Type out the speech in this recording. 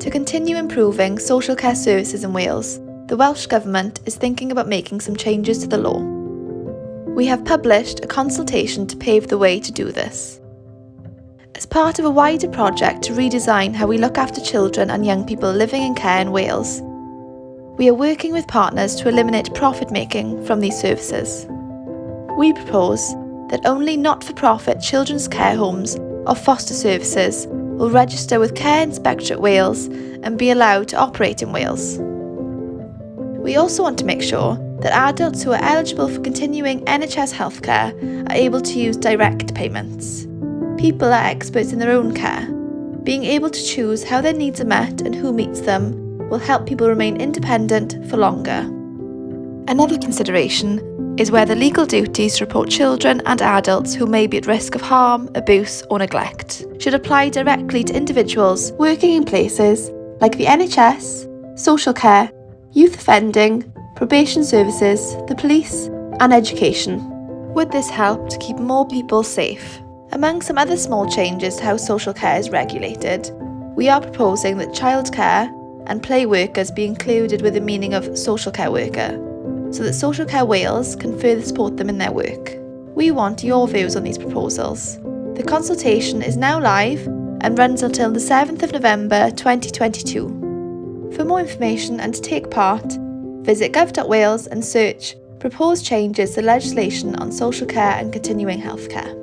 To continue improving social care services in Wales, the Welsh Government is thinking about making some changes to the law. We have published a consultation to pave the way to do this. As part of a wider project to redesign how we look after children and young people living in care in Wales, we are working with partners to eliminate profit making from these services. We propose that only not-for-profit children's care homes or foster services will register with Care Inspectorate Wales and be allowed to operate in Wales. We also want to make sure that adults who are eligible for continuing NHS healthcare are able to use direct payments. People are experts in their own care. Being able to choose how their needs are met and who meets them will help people remain independent for longer. Another consideration is where the legal duties to report children and adults who may be at risk of harm, abuse or neglect should apply directly to individuals working in places like the NHS, social care, youth offending, probation services, the police and education. Would this help to keep more people safe? Among some other small changes to how social care is regulated, we are proposing that childcare and play workers be included with the meaning of social care worker so that Social Care Wales can further support them in their work. We want your views on these proposals. The consultation is now live and runs until the 7th of November 2022. For more information and to take part, visit gov.wales and search Proposed changes to legislation on social care and continuing healthcare.